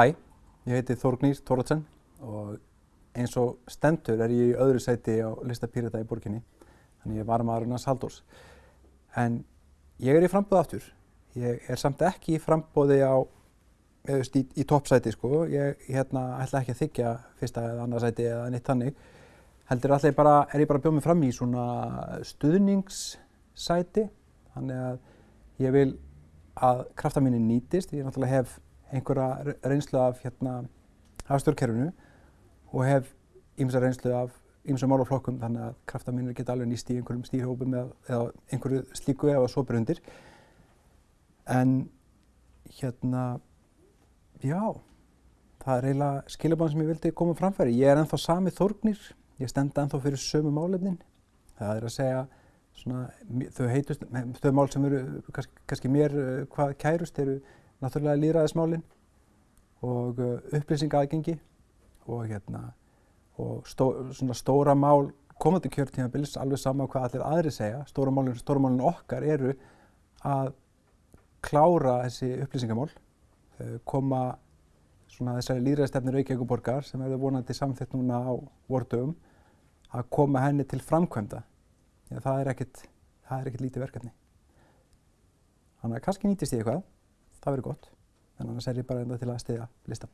Hæ, ég heiti Þórgnýr Tóratsen og eins og stendur er ég í öðru sæti á lista Pírata í borginni. Þannig ég var maðurinn hans Halldórs. En ég er í frambóð aftur. Ég er samt ekki í frambóði á, eða í, í toppsæti sko. Ég hérna, ætla ekki að þykja fyrsta eða annað sæti eða neitt þannig. Heldur allir bara, er ég bara að bjóða mig fram í svona stuðningssæti. Þannig að ég vil að krafta minni nýtist. Ég náttúrulega hef einhverja reynslu af hérna hafstjórnkerfinu og hef ýmsa reynslu af ýmsum málaflokkum þannig að krafta mínir geta alveg nýst í einhverjum stýrhópum eða, eða einhverju slíku eða svo brundir. En hérna, já, það er eiginlega skilabáðan sem ég vildi koma framfæri. Ég er ennþá sami þórgnir, ég stenda ennþá fyrir sömu málefnin. Það er að segja svona, þau heitust, þau mál sem eru kannski, kannski mér hvað kærust eru náttúrulega líðræðismálinn og upplýsinga aðgengi og hérna og stó, stóra mál komandi kjörtímabils alveg sama hvað allir aðri segja. Stóra málinn, málinn okkar eru að klára þessi upplýsingamál koma svona þessari líðræðistefni Reykjavík borgar sem verður vonandi samþitt núna á vordögum að koma henni til framkvæmda. Já, það er ekkert lítið verkefni. Þannig að kannski nýtist ég eitthvað það verður gott. En annars er ég bara enda til að stiðja listan